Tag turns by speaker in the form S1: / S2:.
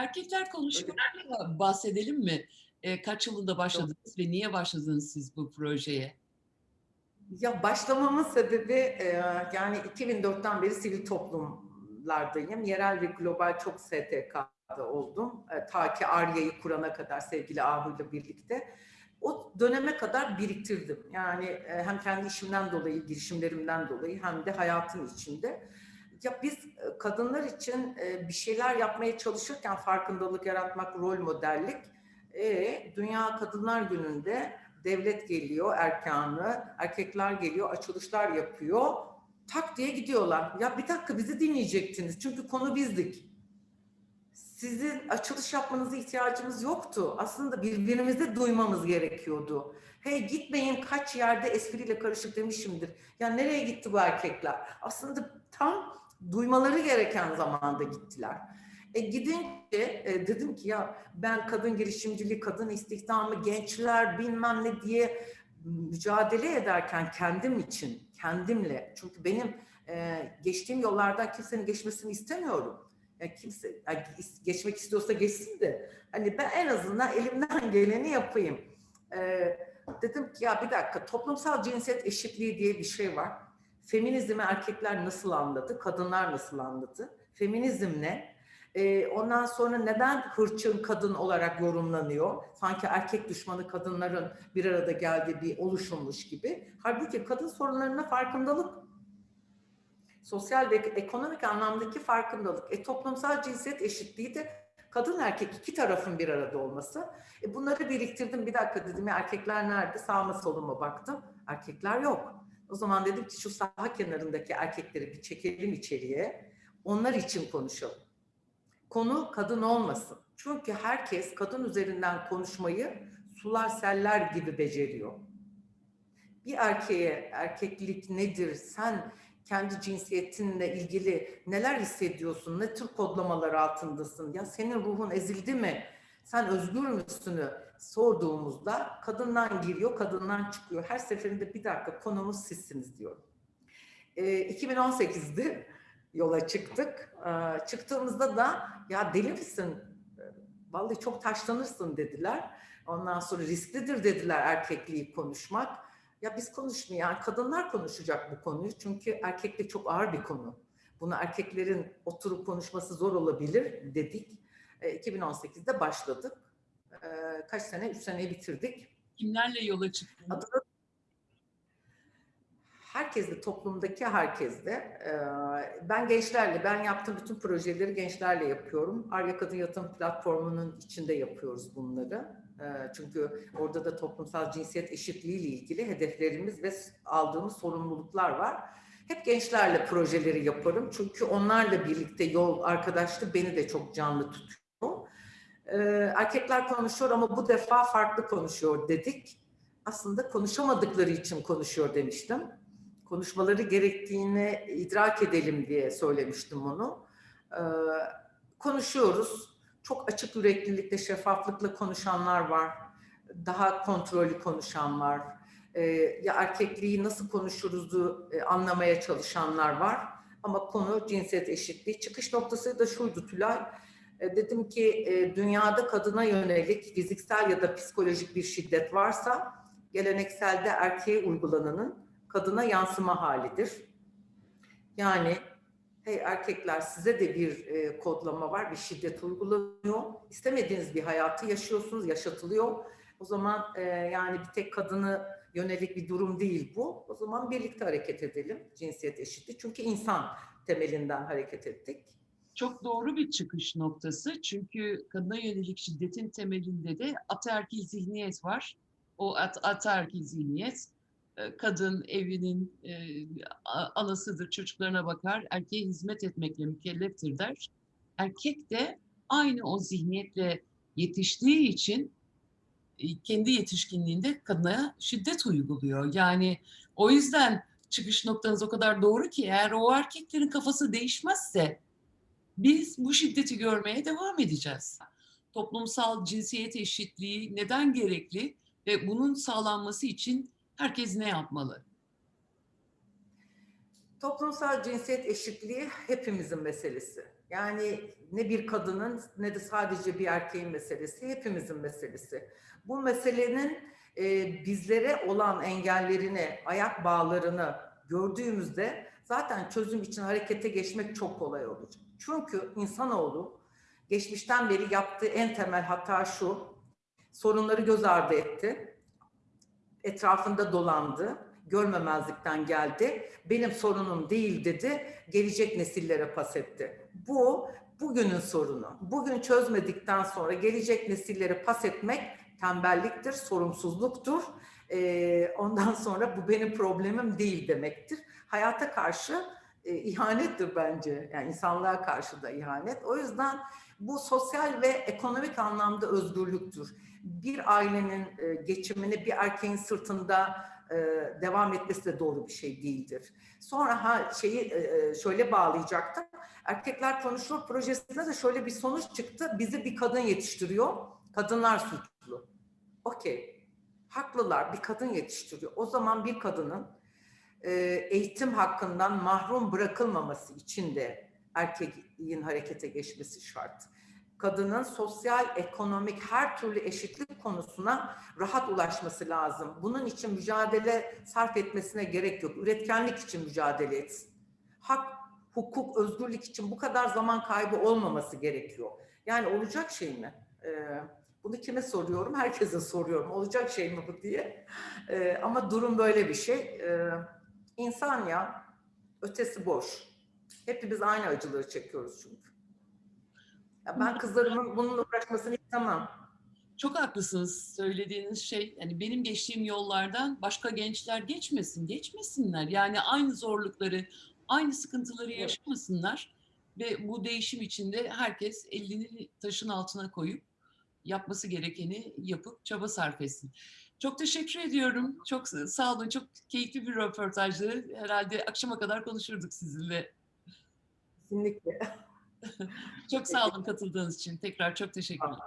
S1: Erkekler konuşmalarıyla bahsedelim mi? E, kaç yılında başladınız ve niye başladınız siz bu projeye?
S2: Ya başlamamın sebebi e, yani 2004'ten beri sivil toplumlardayım. Yerel ve global çok STK'da oldum. E, ta ki Arya'yı kurana kadar sevgili Ahu ile birlikte. O döneme kadar biriktirdim. Yani e, hem kendi işimden dolayı, girişimlerimden dolayı hem de hayatın içinde. Ya biz e, kadınlar için e, bir şeyler yapmaya çalışırken farkındalık yaratmak, rol modellik. E, Dünya Kadınlar Günü'nde devlet geliyor erkanı, erkekler geliyor, açılışlar yapıyor. Tak diye gidiyorlar. Ya bir dakika bizi dinleyecektiniz. Çünkü konu bizdik. Sizin açılış yapmanıza ihtiyacımız yoktu. Aslında birbirimizi duymamız gerekiyordu. Hey gitmeyin kaç yerde espriyle karışık demişimdir. Ya nereye gitti bu erkekler? Aslında tam duymaları gereken zamanda gittiler. E gidince e, dedim ki ya ben kadın girişimciliği, kadın istihdamı, gençler bilmem ne diye mücadele ederken kendim için, kendimle çünkü benim e, geçtiğim yollardan kimsenin geçmesini istemiyorum. Yani kimse yani geçmek istiyorsa geçsin de hani ben en azından elimden geleni yapayım. E, dedim ki ya bir dakika toplumsal cinsiyet eşitliği diye bir şey var. Feminizmi erkekler nasıl anladı, kadınlar nasıl anladı? Feminizm ne? E, ondan sonra neden hırçın kadın olarak yorumlanıyor? Sanki erkek düşmanı kadınların bir arada geldiği bir oluşummuş gibi. Halbuki kadın sorunlarına farkındalık. Sosyal ve ekonomik anlamdaki farkındalık. E, toplumsal cinsiyet eşitliği de kadın erkek iki tarafın bir arada olması. E, bunları biriktirdim. Bir dakika dedim ya erkekler nerede? Sağıma soluma baktım. Erkekler yok. O zaman dedim ki şu saha kenarındaki erkekleri bir çekelim içeriye. Onlar için konuşalım konu kadın olmasın. Çünkü herkes kadın üzerinden konuşmayı sular seller gibi beceriyor. Bir erkeğe erkeklik nedir, sen kendi cinsiyetinle ilgili neler hissediyorsun, ne tür kodlamalar altındasın, ya senin ruhun ezildi mi, sen özgür müsünü sorduğumuzda kadından giriyor, kadından çıkıyor. Her seferinde bir dakika konumuz sizsiniz diyorum. E, 2018'de yola çıktık. Ee, çıktığımızda da ya deli misin? Vallahi çok taşlanırsın dediler. Ondan sonra risklidir dediler erkekliği konuşmak. Ya biz konuşmuyor, yani kadınlar konuşacak bu konuyu. Çünkü erkeklik çok ağır bir konu. Bunu erkeklerin oturup konuşması zor olabilir dedik. 2018'de başladık. Kaç sene? Üç seneyi bitirdik.
S1: Kimlerle yola çıktınız?
S2: Adını herkesle, toplumdaki herkesle. Ben gençlerle, ben yaptığım bütün projeleri gençlerle yapıyorum. Arya Kadın Yatırım Platformu'nun içinde yapıyoruz bunları. Çünkü orada da toplumsal cinsiyet eşitliği ile ilgili hedeflerimiz ve aldığımız sorumluluklar var. Hep gençlerle projeleri yaparım. Çünkü onlarla birlikte yol arkadaşlığı beni de çok canlı tutuyor. Erkekler konuşuyor ama bu defa farklı konuşuyor dedik. Aslında konuşamadıkları için konuşuyor demiştim konuşmaları gerektiğini idrak edelim diye söylemiştim onu. Ee, konuşuyoruz. Çok açık yüreklilikle, şeffaflıkla konuşanlar var. Daha kontrollü konuşan var. Ee, ya erkekliği nasıl konuşuruzu e, anlamaya çalışanlar var. Ama konu cinsiyet eşitliği. Çıkış noktası da şuydu Tülay. E, dedim ki e, dünyada kadına yönelik fiziksel ya da psikolojik bir şiddet varsa gelenekselde erkeğe uygulananın kadına yansıma halidir. Yani hey erkekler size de bir e, kodlama var, bir şiddet uygulanıyor. İstemediğiniz bir hayatı yaşıyorsunuz, yaşatılıyor. O zaman yani bir tek kadını yönelik bir durum değil bu. O zaman birlikte hareket edelim cinsiyet eşitliği. Çünkü insan temelinden hareket ettik.
S1: Çok doğru bir çıkış noktası. Çünkü kadına yönelik şiddetin temelinde de ataerkil zihniyet var. O at ataerkil zihniyet e, kadın evinin e, anasıdır, çocuklarına bakar, erkeğe hizmet etmekle mükelleftir der. Erkek de aynı o zihniyetle yetiştiği için e, kendi yetişkinliğinde kadına şiddet uyguluyor. Yani o yüzden çıkış noktanız o kadar doğru ki eğer o erkeklerin kafası değişmezse biz bu şiddeti görmeye devam edeceğiz. Toplumsal cinsiyet eşitliği neden gerekli ve bunun sağlanması için Herkes ne yapmalı?
S2: Toplumsal cinsiyet eşitliği hepimizin meselesi. Yani ne bir kadının ne de sadece bir erkeğin meselesi, hepimizin meselesi. Bu meselenin e, bizlere olan engellerini, ayak bağlarını gördüğümüzde zaten çözüm için harekete geçmek çok kolay olacak. Çünkü insanoğlu geçmişten beri yaptığı en temel hata şu, sorunları göz ardı etti, etrafında dolandı, görmemezlikten geldi, benim sorunum değil dedi, gelecek nesillere pas etti. Bu bugünün sorunu. Bugün çözmedikten sonra gelecek nesillere pas etmek tembelliktir, sorumsuzluktur. Ee, ondan sonra bu benim problemim değil demektir. Hayata karşı e, ihanettir bence. Yani insanlığa karşı da ihanet. O yüzden bu sosyal ve ekonomik anlamda özgürlüktür. Bir ailenin e, geçimini bir erkeğin sırtında e, devam etmesi de doğru bir şey değildir. Sonra ha şeyi e, şöyle bağlayacaktım. Erkekler Konuşur projesinde de şöyle bir sonuç çıktı. Bizi bir kadın yetiştiriyor. Kadınlar suçlu. Okey. Haklılar. Bir kadın yetiştiriyor. O zaman bir kadının e, eğitim hakkından mahrum bırakılmaması için de erkeğin harekete geçmesi şart. Kadının sosyal, ekonomik her türlü eşitlik konusuna rahat ulaşması lazım. Bunun için mücadele sarf etmesine gerek yok. Üretkenlik için mücadele etsin. Hak, hukuk, özgürlük için bu kadar zaman kaybı olmaması gerekiyor. Yani olacak şey mi? Ee, bunu kime soruyorum? Herkese soruyorum. Olacak şey mi bu diye. Ee, ama durum böyle bir şey. Ee, insan ya, ötesi boş. Hepimiz aynı acıları çekiyoruz çünkü. Ya ben kızlarımın bununla uğraşmasını istemem.
S1: Çok haklısınız söylediğiniz şey. Yani benim geçtiğim yollardan başka gençler geçmesin, geçmesinler. Yani aynı zorlukları, aynı sıkıntıları yaşamasınlar. Ve bu değişim içinde herkes elini taşın altına koyup yapması gerekeni yapıp çaba sarf etsin. Çok teşekkür ediyorum. Çok sağ olun. Çok keyifli bir röportajdı. Herhalde akşama kadar konuşurduk sizinle.
S2: Kesinlikle.
S1: Çok sağ olun katıldığınız için. Tekrar çok teşekkürler.